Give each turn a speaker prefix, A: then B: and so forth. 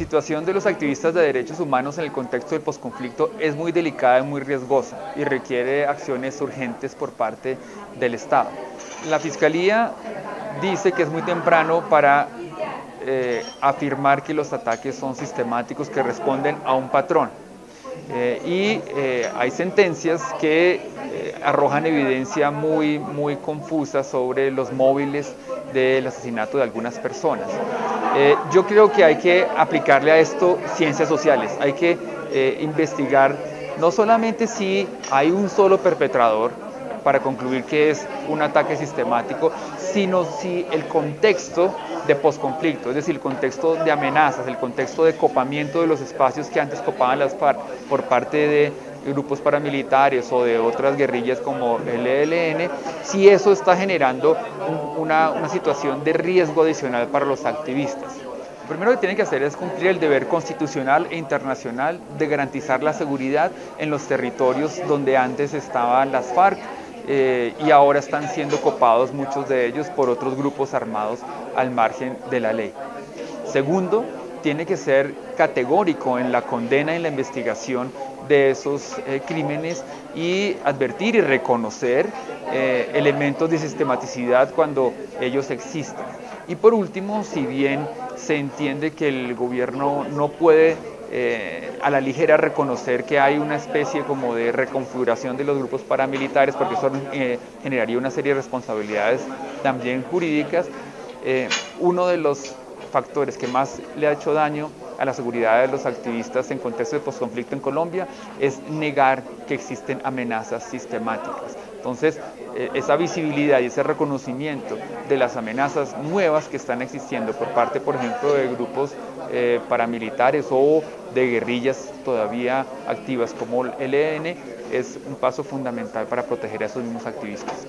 A: situación de los activistas de derechos humanos en el contexto del posconflicto es muy delicada y muy riesgosa y requiere acciones urgentes por parte del Estado. La Fiscalía dice que es muy temprano para eh, afirmar que los ataques son sistemáticos, que responden a un patrón. Eh, y eh, hay sentencias que arrojan evidencia muy, muy confusa sobre los móviles del asesinato de algunas personas. yo creo que hay que aplicarle a esto ciencias sociales, hay que investigar no solamente si hay un solo perpetrador, para concluir que es un ataque sistemático, sino si el contexto de posconflicto, es decir, el contexto de amenazas, el contexto de copamiento de los espacios que antes copaban las FARC por parte de grupos paramilitares o de otras guerrillas como el ELN, si eso está generando una, una situación de riesgo adicional para los activistas. Lo primero que tienen que hacer es cumplir el deber constitucional e internacional de garantizar la seguridad en los territorios donde antes estaban las FARC eh, y ahora están siendo copados muchos de ellos por otros grupos armados al margen de la ley. Segundo, tiene que ser categórico en la condena y en la investigación de esos eh, crímenes y advertir y reconocer eh, elementos de sistematicidad cuando ellos existan. Y por último, si bien se entiende que el gobierno no puede eh, a la ligera reconocer que hay una especie como de reconfiguración de los grupos paramilitares, porque eso generaría una serie de responsabilidades también jurídicas. Uno de los factores que más le ha hecho daño a la seguridad de los activistas en contexto de posconflicto en Colombia es negar que existen amenazas sistemáticas. Entonces, esa visibilidad y ese reconocimiento de las amenazas nuevas que están existiendo por parte, por ejemplo, de grupos paramilitares o de guerrillas todavía activas como el ELN es un paso fundamental para proteger a esos mismos activistas.